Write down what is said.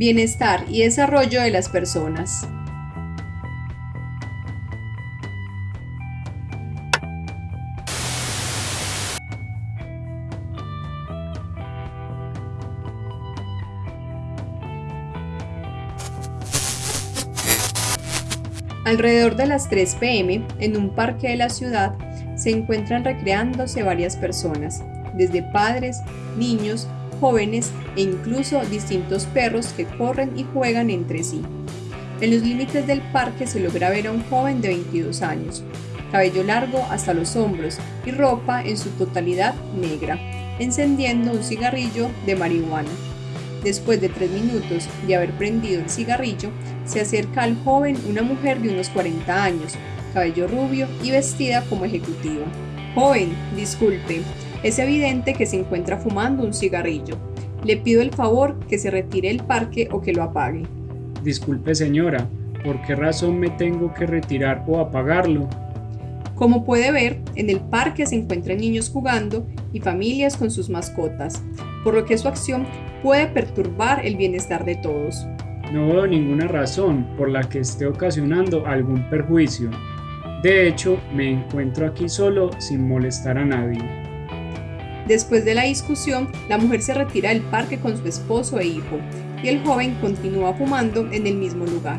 bienestar y desarrollo de las personas. Alrededor de las 3 pm, en un parque de la ciudad, se encuentran recreándose varias personas, desde padres, niños, jóvenes e incluso distintos perros que corren y juegan entre sí. En los límites del parque se logra ver a un joven de 22 años, cabello largo hasta los hombros y ropa en su totalidad negra, encendiendo un cigarrillo de marihuana. Después de tres minutos de haber prendido el cigarrillo, se acerca al joven una mujer de unos 40 años, cabello rubio y vestida como ejecutiva. Joven, disculpe, es evidente que se encuentra fumando un cigarrillo. Le pido el favor que se retire del parque o que lo apague. Disculpe señora, ¿por qué razón me tengo que retirar o apagarlo? Como puede ver, en el parque se encuentran niños jugando y familias con sus mascotas, por lo que su acción puede perturbar el bienestar de todos. No veo ninguna razón por la que esté ocasionando algún perjuicio. De hecho, me encuentro aquí solo sin molestar a nadie. Después de la discusión, la mujer se retira del parque con su esposo e hijo, y el joven continúa fumando en el mismo lugar.